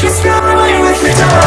Just go away with your dog